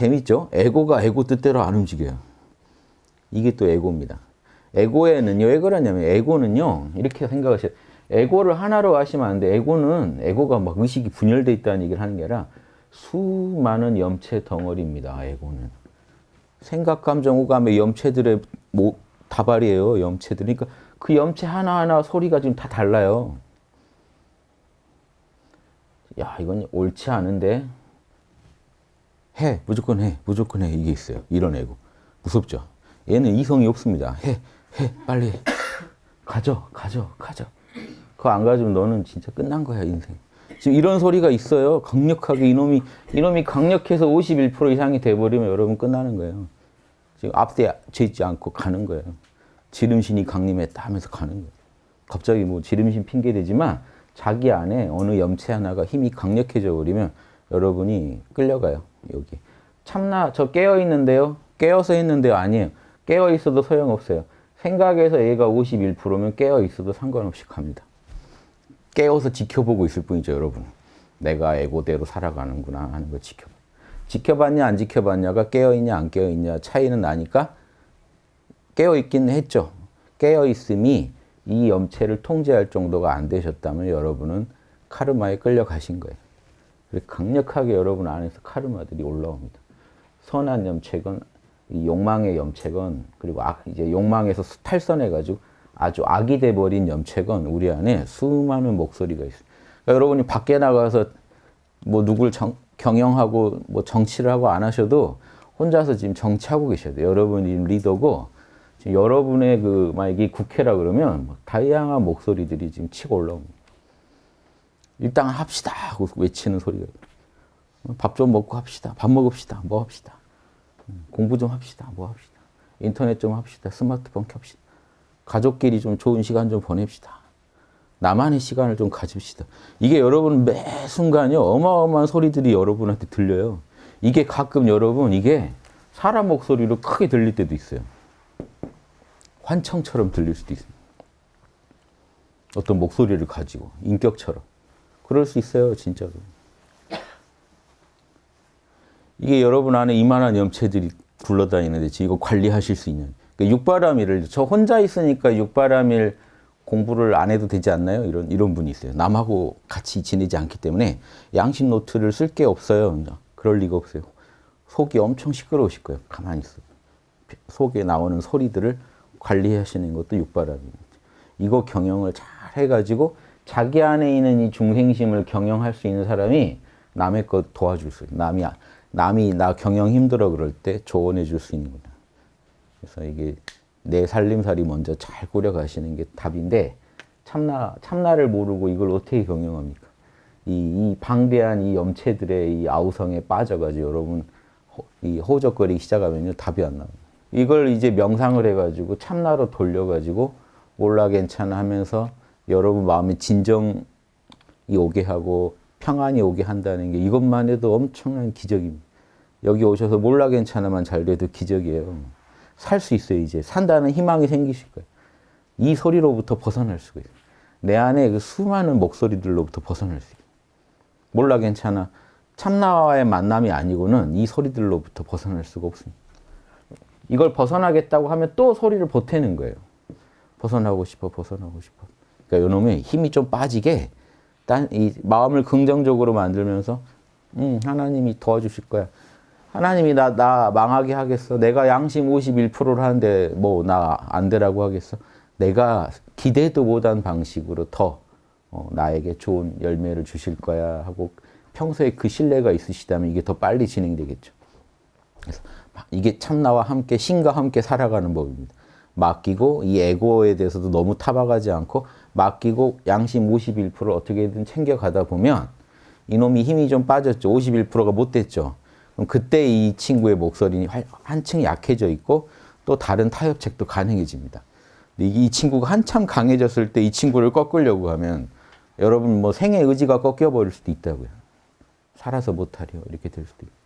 재밌죠? 에고가 에고 뜻대로 안 움직여요. 이게 또 에고입니다. 에고에는요, 왜 그러냐면 에고는요, 이렇게 생각하셔요. 에고를 하나로 하시면 안 돼. 에고는, 에고가 막 의식이 분열돼 있다는 얘기를 하는 게 아니라 수많은 염체 덩어리입니다, 에고는. 생각, 감정, 오감의 염체들의 모, 다발이에요, 염체들. 그러니까 그 염체 하나하나 소리가 지금 다 달라요. 야, 이건 옳지 않은데. 해, 무조건 해, 무조건 해. 이게 있어요. 이런 에고. 무섭죠? 얘는 이성이 없습니다. 해, 해, 빨리 해. 가져, 가져, 가져. 그거 안 가지면 너는 진짜 끝난 거야, 인생. 지금 이런 소리가 있어요. 강력하게 이놈이, 이놈이 강력해서 51% 이상이 돼버리면 여러분 끝나는 거예요. 지금 앞에 죄지 않고 가는 거예요. 지름신이 강림했다 하면서 가는 거예요. 갑자기 뭐 지름신 핑계 대지만 자기 안에 어느 염체 하나가 힘이 강력해져 버리면 여러분이 끌려가요. 여기. 참나 저 깨어 있는데요. 깨어서 했는데요. 아니에요. 깨어 있어도 소용없어요. 생각에서 얘가 51%면 깨어 있어도 상관없이 갑니다. 깨어서 지켜보고 있을 뿐이죠, 여러분. 내가 에고대로 살아가는구나 하는 걸 지켜봐. 지켜봤냐 안 지켜봤냐가 깨어있냐 안 깨어있냐 차이는 나니까 깨어있긴 했죠. 깨어있음이 이 염체를 통제할 정도가 안 되셨다면 여러분은 카르마에 끌려가신 거예요. 강력하게 여러분 안에서 카르마들이 올라옵니다. 선한 염체건 욕망의 염체건 그리고 악, 이제 욕망에서 탈선해가지고 아주 악이 돼버린 염체건 우리 안에 수많은 목소리가 있어요. 그러니까 여러분이 밖에 나가서 뭐 누굴 정, 경영하고 뭐 정치를 하고 안 하셔도 혼자서 지금 정치하고 계셔야 돼요. 여러분이 리더고 지금 여러분의 그 만약에 국회라 그러면 다양한 목소리들이 지금 치고 올라옵니다. 일단 합시다 하고 외치는 소리가 밥 좀 먹고 합시다. 밥 먹읍시다. 뭐 합시다. 공부 좀 합시다. 뭐 합시다. 인터넷 좀 합시다. 스마트폰 켭시다. 가족끼리 좀 좋은 시간 좀 보냅시다. 나만의 시간을 좀 가집시다. 이게 여러분 매 순간요 어마어마한 소리들이 여러분한테 들려요. 이게 가끔 여러분 이게 사람 목소리로 크게 들릴 때도 있어요. 환청처럼 들릴 수도 있습니다. 어떤 목소리를 가지고 인격처럼 그럴 수 있어요 진짜로. 이게 여러분 안에 이만한 염체들이 굴러다니는데 이거 관리하실 수 있는 그러니까 육바라밀을 저 혼자 있으니까 육바라밀 공부를 안 해도 되지 않나요? 이런 이런 분이 있어요. 남하고 같이 지내지 않기 때문에 양심 노트를 쓸 게 없어요. 그럴 리가 없어요. 속이 엄청 시끄러우실 거예요. 가만히 있어. 속에 나오는 소리들을 관리하시는 것도 육바라밀입니다. 이거 경영을 잘 해가지고 자기 안에 있는 이 중생심을 경영할 수 있는 사람이 남의 것 도와줄 수 있어요. 남이 남이 나 경영 힘들어 그럴 때 조언해 줄 수 있는 거다. 그래서 이게 내 살림살이 먼저 잘 꾸려가시는 게 답인데 참나, 참나를 모르고 이걸 어떻게 경영합니까? 이, 이 방대한 이 염체들의 이 아우성에 빠져가지고 여러분 호, 이 호적거리기 시작하면요 답이 안 나와요. 이걸 이제 명상을 해가지고 참나로 돌려가지고 몰라 괜찮아 하면서 여러분 마음에 진정이 오게 하고 평안이 오게 한다는 게 이것만 해도 엄청난 기적입니다. 여기 오셔서 몰라 괜찮아만 잘 돼도 기적이에요. 살 수 있어요, 이제. 산다는 희망이 생기실 거예요. 이 소리로부터 벗어날 수가 있어요. 내 안에 그 수많은 목소리들로부터 벗어날 수 있어요. 몰라 괜찮아. 참나와의 만남이 아니고는 이 소리들로부터 벗어날 수가 없습니다. 이걸 벗어나겠다고 하면 또 소리를 보태는 거예요. 벗어나고 싶어, 벗어나고 싶어. 그러니까 이놈의 힘이 좀 빠지게 딴, 이 마음을 긍정적으로 만들면서 음, 하나님이 도와주실 거야. 하나님이 나, 나 망하게 하겠어. 내가 양심 51%를 하는데 뭐 나 안 되라고 하겠어. 내가 기대도 못한 방식으로 더 어, 나에게 좋은 열매를 주실 거야 하고 평소에 그 신뢰가 있으시다면 이게 더 빨리 진행되겠죠. 그래서 이게 참나와 함께 신과 함께 살아가는 법입니다. 맡기고 이 에고에 대해서도 너무 타박하지 않고 맡기고 양심 51%를 어떻게든 챙겨가다 보면 이놈이 힘이 좀 빠졌죠. 51%가 못 됐죠. 그럼 그때 이 친구의 목소리는 한층 약해져 있고 또 다른 타협책도 가능해집니다. 이 친구가 한참 강해졌을 때 이 친구를 꺾으려고 하면 여러분 뭐 생의 의지가 꺾여버릴 수도 있다고요. 살아서 못하려 이렇게 될 수도 있고.